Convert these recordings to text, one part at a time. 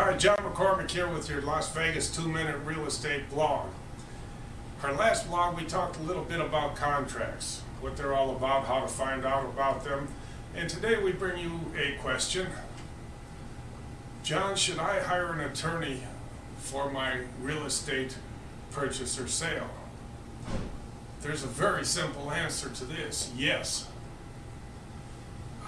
Hi, John McCormick here with your Las Vegas two-minute real estate blog. Our last blog, we talked a little bit about contracts, what they're all about, how to find out about them. And today we bring you a question. John, should I hire an attorney for my real estate purchase or sale? There's a very simple answer to this, yes.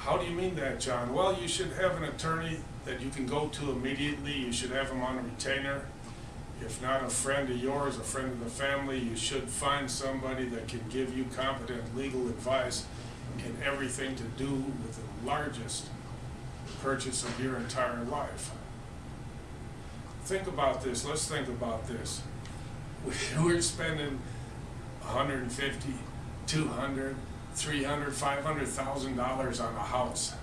How do you mean that, John? Well, you should have an attorney that you can go to immediately. You should have him on a retainer. If not a friend of yours, a friend of the family, you should find somebody that can give you competent legal advice in everything to do with the largest purchase of your entire life. Think about this. Let's think about this. We're spending 150, 200, 300, 500,000 dollars on a house.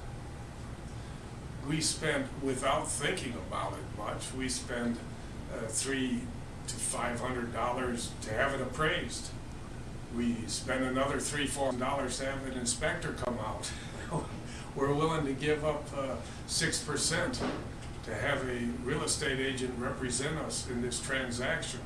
We spend, without thinking about it much, we spend uh, three to 500 dollars to have it appraised. We spend another three, four dollars to have an inspector come out. We're willing to give up uh, six percent to have a real estate agent represent us in this transaction.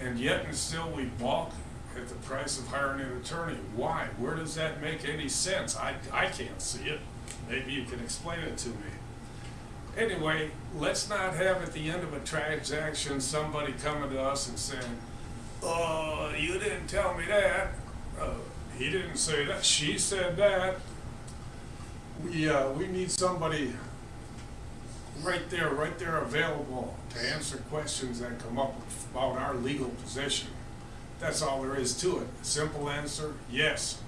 And yet and still we balk at the price of hiring an attorney. Why? Where does that make any sense? I, I can't see it. Maybe you can explain it to me. Anyway, let's not have at the end of a transaction somebody coming to us and saying, oh, you didn't tell me that. Uh, he didn't say that. She said that. We, uh, we need somebody right there, right there available to answer questions that come up about our legal position. That's all there is to it. Simple answer, yes.